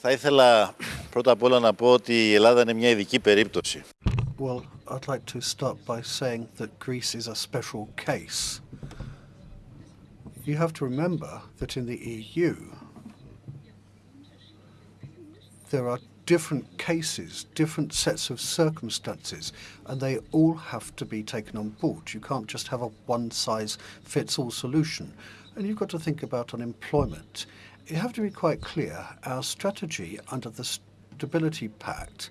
Θα ήθελα πρώτα απ' όλα να πω ότι η Ελλάδα είναι μια ειδική περίπτωση. Well, I'd like to start by saying that Greece is a special case. You have to remember that in the EU, there are different cases, different sets of circumstances, and they all have to be taken on board. You can't just have a one-size-fits-all solution. And you've got to think about unemployment. you have to be quite clear. Our strategy under the Stability Pact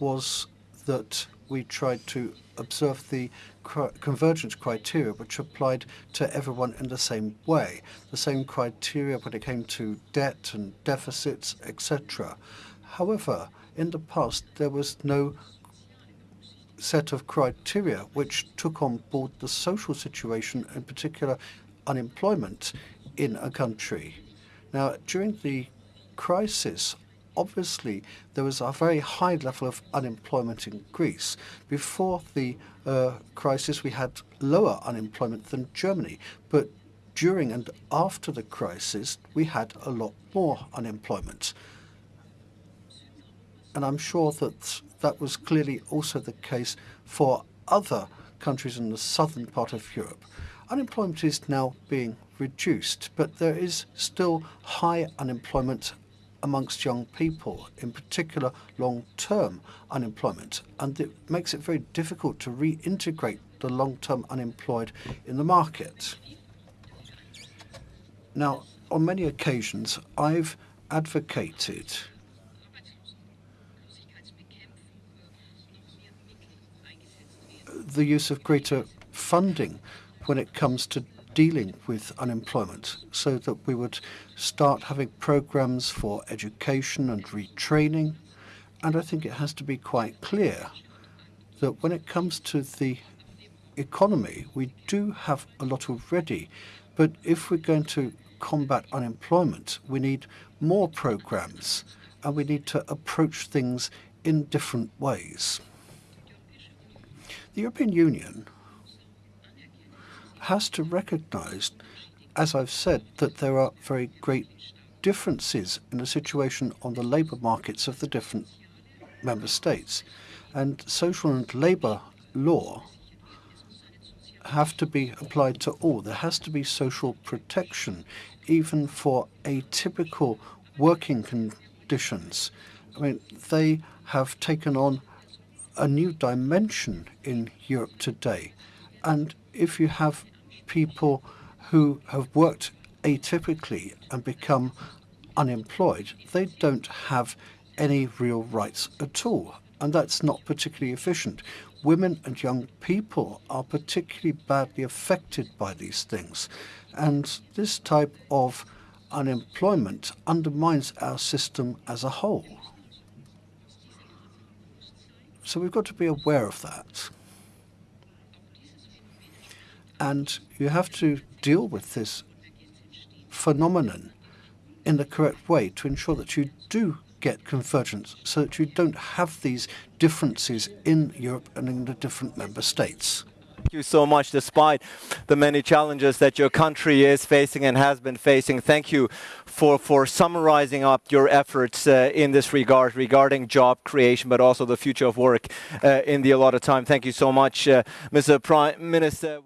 was that we tried to observe the convergence criteria which applied to everyone in the same way, the same criteria when it came to debt and deficits, etc. However, in the past, there was no set of criteria which took on board the social situation, in particular unemployment in a country. Now, during the crisis, obviously there was a very high level of unemployment in Greece. Before the uh, crisis, we had lower unemployment than Germany, but during and after the crisis, we had a lot more unemployment. And I'm sure that that was clearly also the case for other countries in the southern part of Europe. Unemployment is now being reduced, but there is still high unemployment amongst young people, in particular long-term unemployment, and it makes it very difficult to reintegrate the long-term unemployed in the market. Now, on many occasions, I've advocated the use of greater funding when it comes to dealing with unemployment so that we would start having programs for education and retraining. And I think it has to be quite clear that when it comes to the economy, we do have a lot already. But if we're going to combat unemployment, we need more programs and we need to approach things in different ways. The European Union has to recognize, as I've said, that there are very great differences in the situation on the labour markets of the different member states. And social and labour law have to be applied to all. There has to be social protection, even for atypical working conditions. I mean, they have taken on a new dimension in Europe today. And if you have people who have worked atypically and become unemployed, they don't have any real rights at all. And that's not particularly efficient. Women and young people are particularly badly affected by these things. And this type of unemployment undermines our system as a whole. So we've got to be aware of that. And you have to deal with this phenomenon in the correct way to ensure that you do get convergence so that you don't have these differences in Europe and in the different member states. Thank you so much, despite the many challenges that your country is facing and has been facing. Thank you for, for summarizing up your efforts uh, in this regard, regarding job creation, but also the future of work uh, in the allotted time. Thank you so much, uh, Mr. Prime Minister.